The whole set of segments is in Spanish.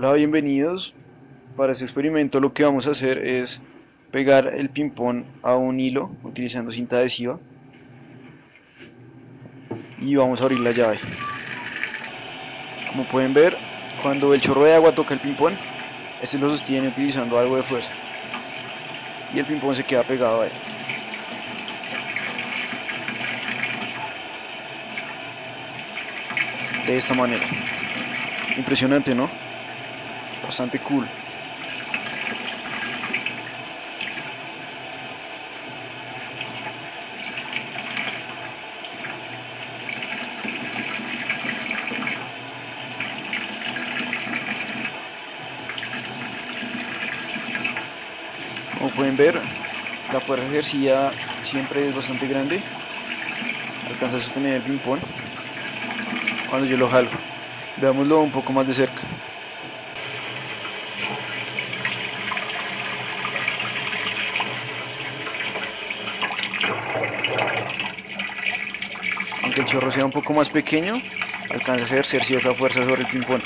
Hola, bienvenidos. Para este experimento lo que vamos a hacer es pegar el ping-pong a un hilo utilizando cinta adhesiva y vamos a abrir la llave. Como pueden ver, cuando el chorro de agua toca el ping-pong, este lo sostiene utilizando algo de fuerza y el ping-pong se queda pegado a él. De esta manera. Impresionante, ¿no? Bastante cool. Como pueden ver, la fuerza ejercida siempre es bastante grande. Alcanza a sostener el ping-pong cuando yo lo jalo. Veámoslo un poco más de cerca. Aunque el chorro sea un poco más pequeño, alcanza a ejercer cierta fuerza sobre el ping-pong.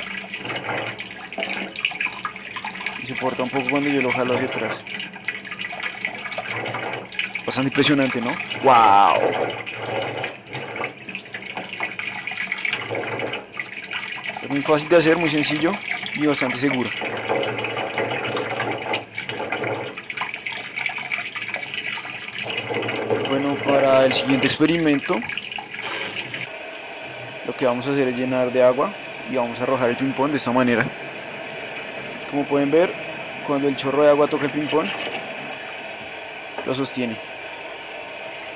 Y se porta un poco cuando yo lo jalo hacia atrás. Bastante impresionante, ¿no? ¡Wow! Es muy fácil de hacer, muy sencillo y bastante seguro. Bueno, para el siguiente experimento lo que vamos a hacer es llenar de agua y vamos a arrojar el ping-pong de esta manera. Como pueden ver, cuando el chorro de agua toca el ping-pong, lo sostiene,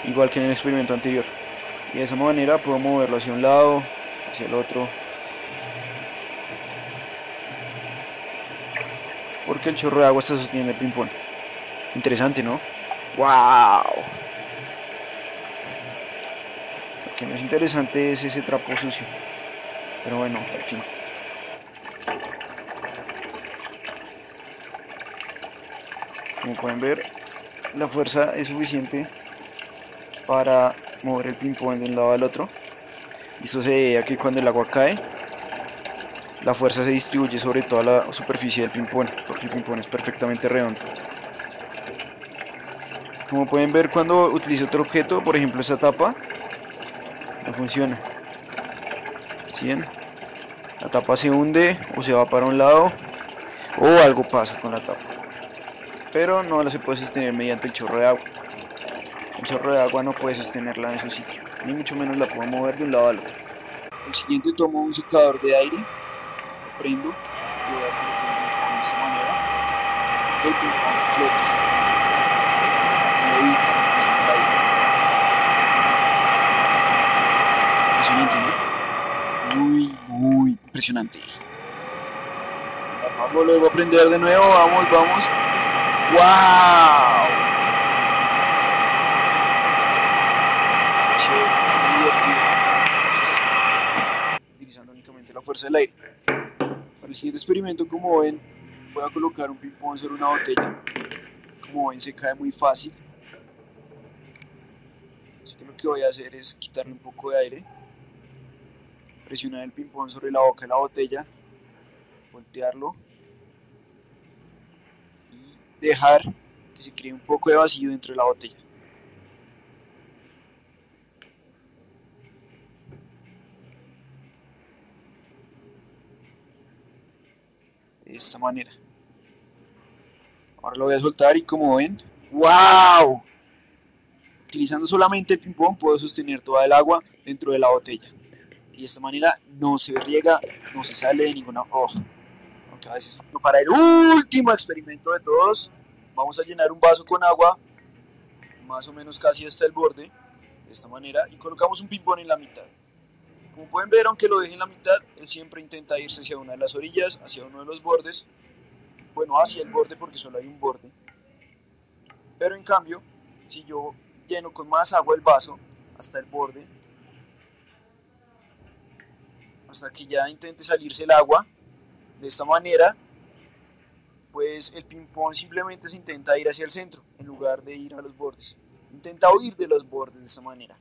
igual que en el experimento anterior. Y de esa manera puedo moverlo hacia un lado, hacia el otro, porque el chorro de agua está sosteniendo el ping-pong. Interesante, ¿no? ¡Wow! Que no es interesante es ese trapo sucio. Pero bueno, al fin. Como pueden ver, la fuerza es suficiente para mover el ping-pong de un lado al otro. Y eso se debe a que cuando el agua cae, la fuerza se distribuye sobre toda la superficie del ping-pong, porque el ping-pong es perfectamente redondo. Como pueden ver cuando utilizo otro objeto, por ejemplo esta tapa, no funciona. ¿Sí ven? La tapa se hunde o se va para un lado o algo pasa con la tapa. Pero no la se puede sostener mediante el chorro de agua. El chorro de agua no puede sostenerla en su sitio, ni mucho menos la puedo mover de un lado al otro. El siguiente tomo un secador de aire prendo y voy a colocar de esta manera el ping-pong flota levita en el aire muy muy impresionante. Vamos luego a prender de nuevo vamos vamos. Wow divertido. Utilizando únicamente la fuerza del aire. Para el siguiente experimento, como ven, voy a colocar un ping-pong sobre una botella. Como ven, se cae muy fácil. Así que lo que voy a hacer es quitarle un poco de aire, presionar el ping-pong sobre la boca de la botella, voltearlo y dejar que se cree un poco de vacío dentro de la botella. de esta manera. Ahora lo voy a soltar y como ven, ¡wow! Utilizando solamente el ping-pong puedo sostener toda el agua dentro de la botella. Y de esta manera no se riega, no se sale de ninguna... Oh. Aunque a veces para el último experimento de todos, vamos a llenar un vaso con agua, más o menos casi hasta el borde, de esta manera, y colocamos un ping-pong en la mitad. Como pueden ver, aunque lo deje en la mitad, él siempre intenta irse hacia una de las orillas, hacia uno de los bordes. Bueno, hacia el borde porque solo hay un borde. Pero en cambio, si yo lleno con más agua el vaso hasta el borde, hasta que ya intente salirse el agua, de esta manera, pues el ping-pong simplemente se intenta ir hacia el centro, en lugar de ir a los bordes. Intenta huir de los bordes de esta manera.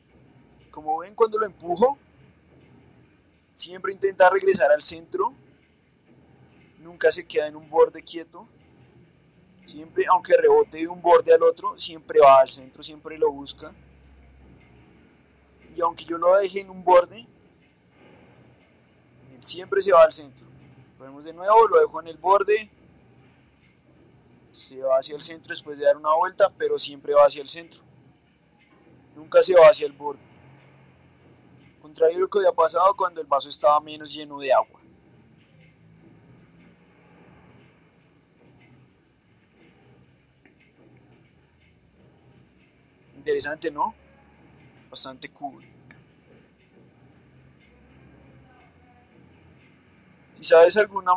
Como ven, cuando lo empujo, siempre intenta regresar al centro, nunca se queda en un borde quieto. Siempre, aunque rebote de un borde al otro, siempre va al centro, siempre lo busca. Y aunque yo lo deje en un borde, siempre se va al centro. Lo vemos de nuevo, lo dejo en el borde. Se va hacia el centro después de dar una vuelta, pero siempre va hacia el centro. Nunca se va hacia el borde. Contrario a lo que había pasado cuando el vaso estaba menos lleno de agua. Interesante, ¿no? Bastante cool. Sabes alguna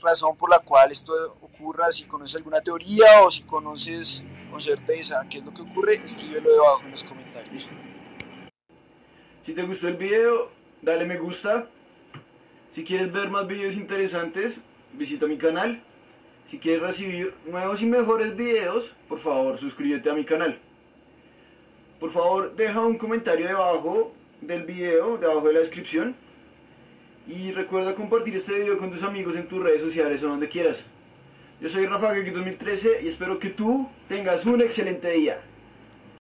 razón por la cual esto ocurra, si conoces alguna teoría o si conoces con certeza qué es lo que ocurre, escríbelo debajo en los comentarios. Si te gustó el video, dale me gusta. Si quieres ver más videos interesantes, visita mi canal. Si quieres recibir nuevos y mejores videos, por favor suscríbete a mi canal. Por favor, deja un comentario debajo del video, debajo de la descripción. Y recuerda compartir este video con tus amigos en tus redes sociales o donde quieras. Yo soy Rafa Gaki 2013 y espero que tú tengas un excelente día.